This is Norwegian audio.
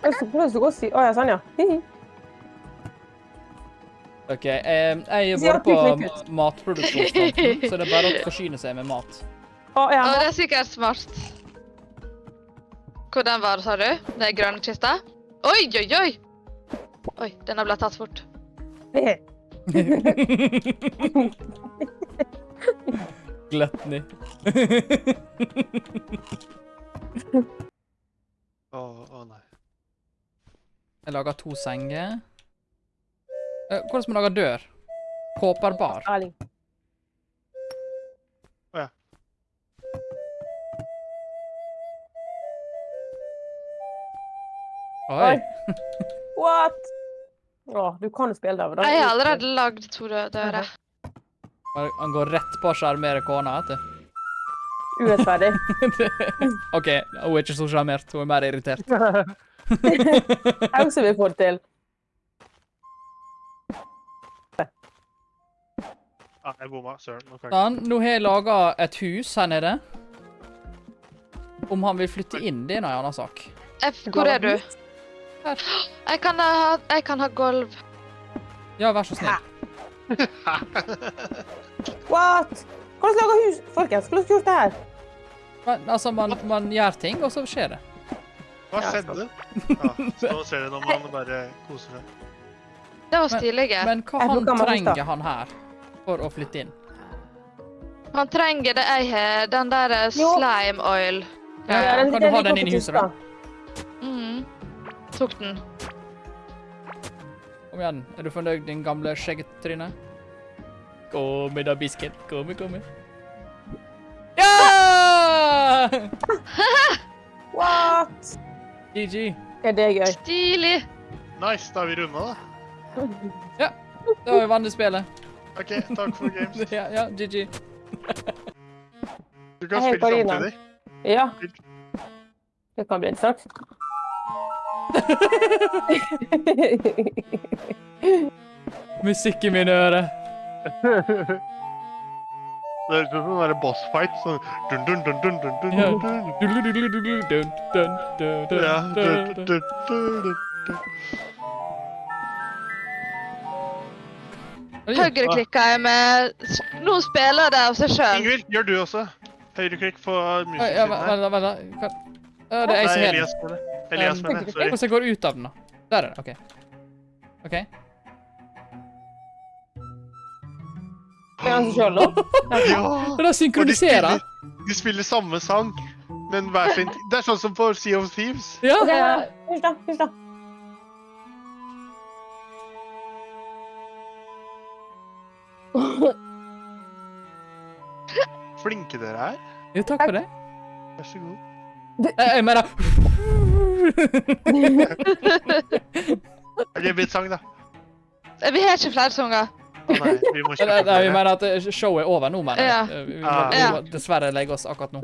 Jeg så prøve å si Å ja, sånn, ja. OK. Eh, jeg er bare på matproduksjonsfronten, så det er bare å forsyne seg med mat. Å ja. oh, det er sikkert smart. Hvor den var, sa du? Den grønne kista? Oi, oi, oi! Oi, den har blitt tatt fort. Gluttony. Å, å nei. Jeg lager to senger. Eh, Hvordan skal man lage dør? Kåperbar. Erling. Oi. What? Å, du kan jo spille der. da- Jeg har allerede lagd to dø- dører. Han han går rett på å sjarmere kona, vet du. Urettferdig. OK, hun er ikke så sjarmert. Hun er mer irritert. Jeg også vil få det til. Ah, jeg bomma. Søren. Jeg Sånn, nå har jeg laga et hus her nede. Om han vil flytte inn, det er en annen sak. F, hvor er du? Her. Jeg kan ha, jeg kan ha gulv. Ja, vær så snill. What? Hvordan lager hus? Folkens, hvordan gjort det her? Men, altså, man, man gjør ting, og så skjer det. Hva skjedde? Ja, så ser du når man bare koser seg. Det var stilige. Men hva han trenger han her for å flytte inn? Han trenger det jeg har, den der eh, slime oil. Ja, Ja, kan du ha den inn i huset, da? Mm. Tok den. Kom igjen, er du fornøyd, din gamle skjeggetryne? Kom med da, bisken. Kom med, kom med. Ja! What? GG. Ja, det er gøy? Stilig. Nice, da har vi runda, da. Da har vi vunnet spillet. OK, takk for games. Ja, ja, GG. Du kan spille samtidig. Ja. Det kan bli en sak. Musikk i mine ører. Det høres ut som en boss fight. Sånn dun, dun, dun, dun, dun, Høyreklikka jeg med noen Nå spiller det av seg sjøl. Ingvild, gjør du også. Høyreklikk på musikken her. vent, Ja, det er jeg som den. Elias mener jeg. Elias mener det. Sorry. Hvordan jeg går ut av den, da? Der er det. OK. OK. Er han sjøl òg? Ja! Det er Og synkroniserer. de spiller samme sang, men hver sin Det er sånn som på Sea of Thieves. Ja. Ok, Hysj, da. Hysj, da. Flinke dere er. Jo, takk for det. Vær så god. Jeg, jeg mener blir et sang, da. Vi har ikke flere sanger. Å nei, vi må Nei, kjøpe nei, vi mener at eh, showet er over nå, mener jeg. Eh, Vi må, vi må dessverre legge oss akkurat nå.